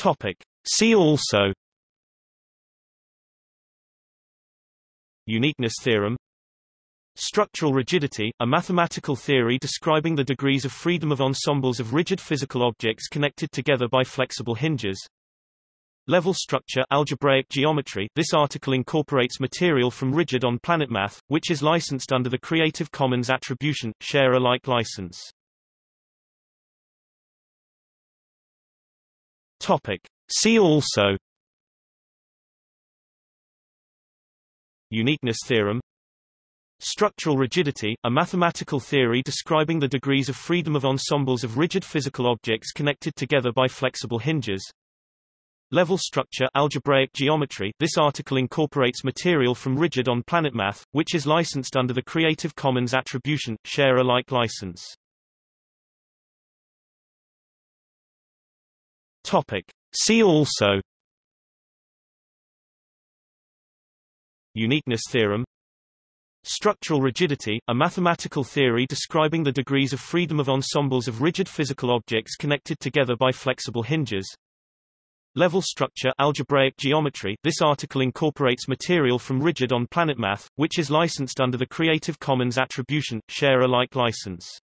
Topic. See also Uniqueness theorem Structural rigidity, a mathematical theory describing the degrees of freedom of ensembles of rigid physical objects connected together by flexible hinges. Level structure algebraic geometry This article incorporates material from Rigid on PlanetMath, which is licensed under the Creative Commons Attribution, Share Alike license. Topic. See also Uniqueness theorem Structural rigidity, a mathematical theory describing the degrees of freedom of ensembles of rigid physical objects connected together by flexible hinges. Level structure algebraic geometry This article incorporates material from Rigid on PlanetMath, which is licensed under the Creative Commons Attribution, Share Alike license. Topic. See also Uniqueness theorem Structural rigidity, a mathematical theory describing the degrees of freedom of ensembles of rigid physical objects connected together by flexible hinges. Level structure algebraic geometry This article incorporates material from Rigid on PlanetMath, which is licensed under the Creative Commons Attribution, Share Alike license.